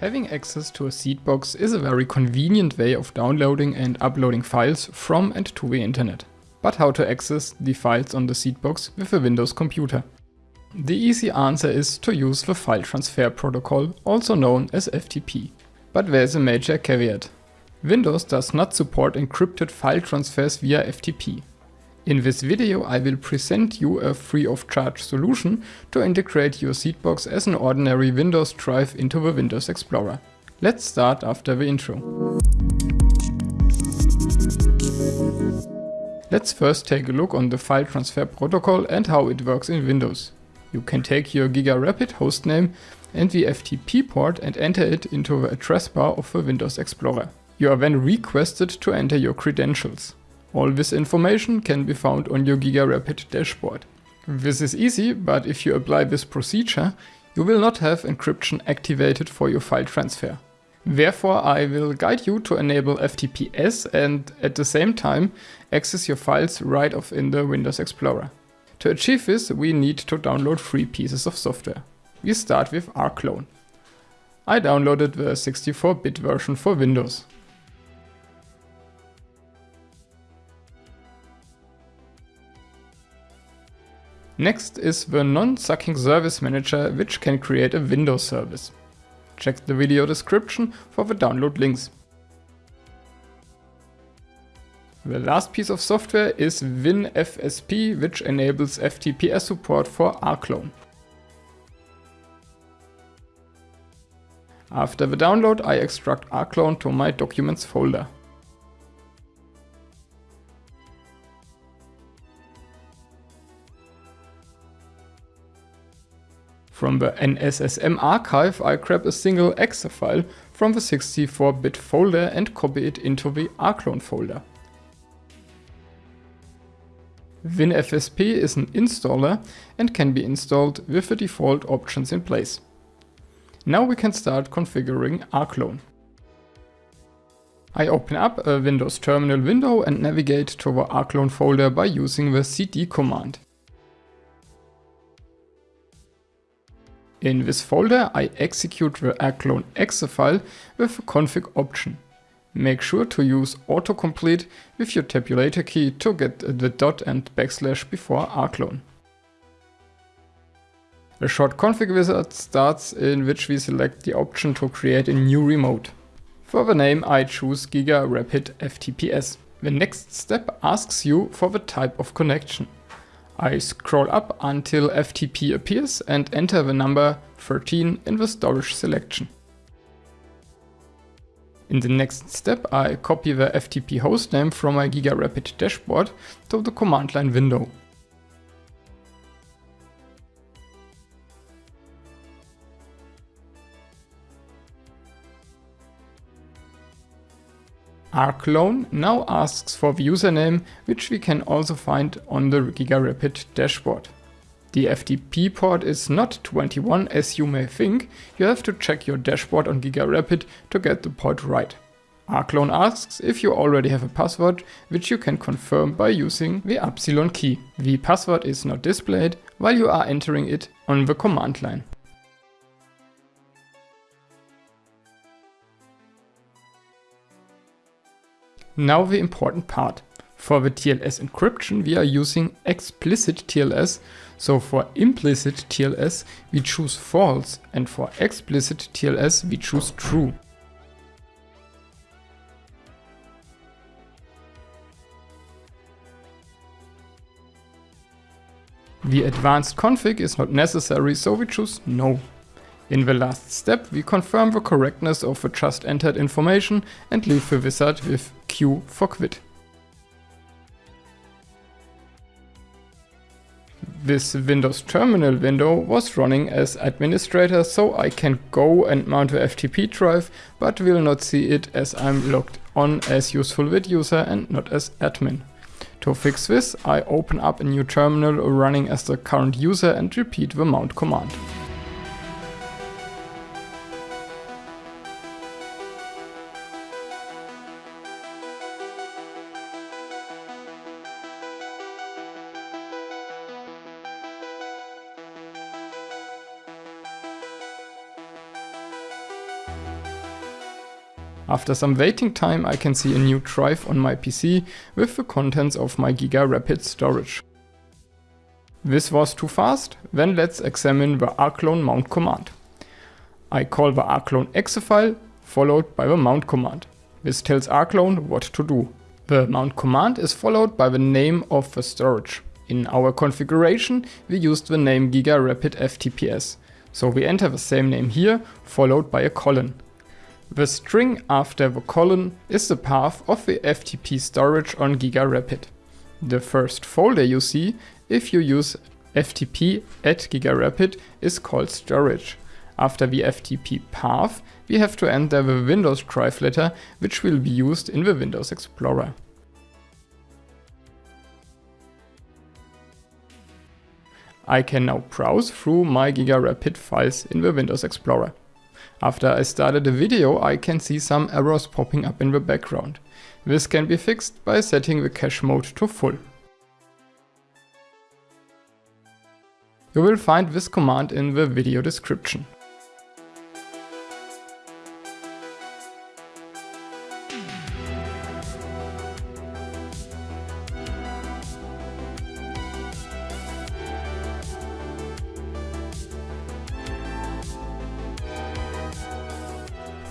Having access to a seedbox is a very convenient way of downloading and uploading files from and to the internet. But how to access the files on the seedbox with a Windows computer? The easy answer is to use the File Transfer Protocol, also known as FTP. But there's a major caveat. Windows does not support encrypted file transfers via FTP. In this video I will present you a free of charge solution to integrate your Seedbox as an ordinary Windows drive into the Windows Explorer. Let's start after the intro. Let's first take a look on the file transfer protocol and how it works in Windows. You can take your GigaRapid hostname and the FTP port and enter it into the address bar of the Windows Explorer. You are then requested to enter your credentials. All this information can be found on your GigaRapid dashboard. This is easy, but if you apply this procedure, you will not have encryption activated for your file transfer. Therefore, I will guide you to enable FTPS and at the same time access your files right off in the Windows Explorer. To achieve this, we need to download three pieces of software. We start with rclone. I downloaded the 64-bit version for Windows. Next is the non-sucking service manager which can create a Windows service. Check the video description for the download links. The last piece of software is WinFSP which enables FTPS support for rclone. After the download I extract rclone to my documents folder. From the NSSM archive I grab a single exe file from the 64-bit folder and copy it into the rclone folder. WinFSP is an installer and can be installed with the default options in place. Now we can start configuring rclone. I open up a Windows terminal window and navigate to the rclone folder by using the cd command. In this folder I execute the rclone exe file with the config option. Make sure to use autocomplete with your tabulator key to get the dot and backslash before rclone. A short config wizard starts in which we select the option to create a new remote. For the name I choose Giga Rapid FTPS. The next step asks you for the type of connection. I scroll up until FTP appears and enter the number 13 in the storage selection. In the next step I copy the FTP hostname from my GigaRapid dashboard to the command line window. Rclone now asks for the username, which we can also find on the GigaRapid dashboard. The FTP port is not 21 as you may think, you have to check your dashboard on GigaRapid to get the port right. rclone asks if you already have a password, which you can confirm by using the epsilon key. The password is not displayed while you are entering it on the command line. Now the important part. For the TLS encryption we are using explicit TLS, so for implicit TLS we choose false and for explicit TLS we choose true. The advanced config is not necessary so we choose no. In the last step, we confirm the correctness of the just entered information and leave the wizard with For quit. This Windows Terminal window was running as administrator so I can go and mount the FTP drive but will not see it as I'm logged on as useful usefulvid user and not as admin. To fix this I open up a new terminal running as the current user and repeat the mount command. After some waiting time I can see a new drive on my PC with the contents of my Giga Rapid storage. This was too fast? Then let's examine the rclone mount command. I call the rclone exe file followed by the mount command. This tells rclone what to do. The mount command is followed by the name of the storage. In our configuration we used the name Giga Rapid FTPS, so we enter the same name here followed by a colon. The string after the colon is the path of the FTP storage on GigaRapid. The first folder you see if you use FTP at GigaRapid is called storage. After the FTP path, we have to enter the Windows drive letter, which will be used in the Windows Explorer. I can now browse through my GigaRapid files in the Windows Explorer. After I started the video I can see some errors popping up in the background. This can be fixed by setting the cache mode to full. You will find this command in the video description.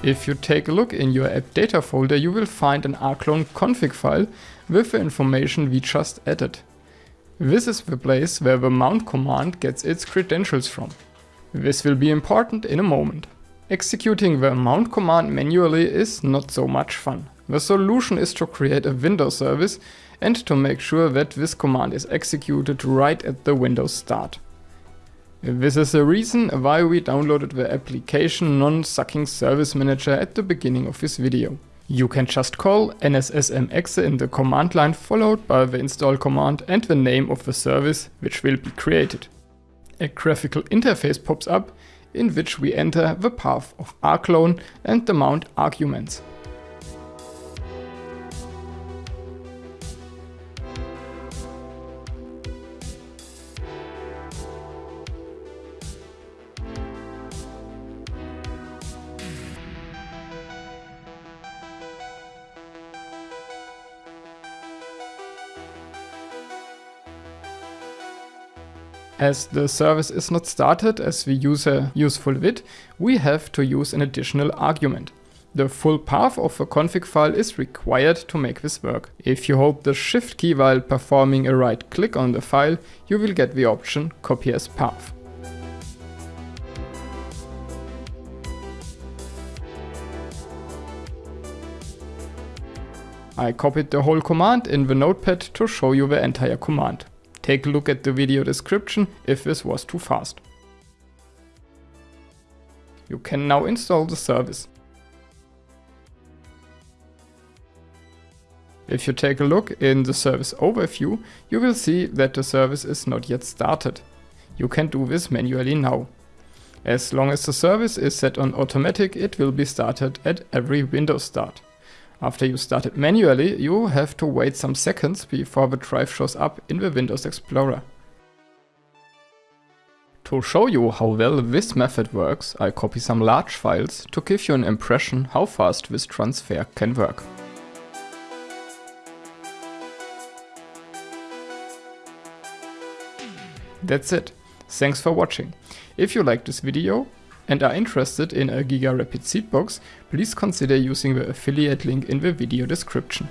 If you take a look in your app data folder, you will find an rclone config file with the information we just added. This is the place where the mount command gets its credentials from. This will be important in a moment. Executing the mount command manually is not so much fun. The solution is to create a Windows service and to make sure that this command is executed right at the Windows start. This is the reason why we downloaded the application non-sucking service manager at the beginning of this video. You can just call nssmexe in the command line followed by the install command and the name of the service which will be created. A graphical interface pops up in which we enter the path of rclone and the mount arguments. As the service is not started as we use a useful vid, we have to use an additional argument. The full path of the config file is required to make this work. If you hold the shift key while performing a right click on the file, you will get the option copy as path. I copied the whole command in the notepad to show you the entire command. Take a look at the video description if this was too fast. You can now install the service. If you take a look in the service overview, you will see that the service is not yet started. You can do this manually now. As long as the service is set on automatic, it will be started at every Windows start. After you start it manually, you have to wait some seconds before the drive shows up in the Windows Explorer. To show you how well this method works, I copy some large files to give you an impression how fast this transfer can work. That's it. Thanks for watching. If you like this video, and are interested in a GigaRapid Seedbox, please consider using the affiliate link in the video description.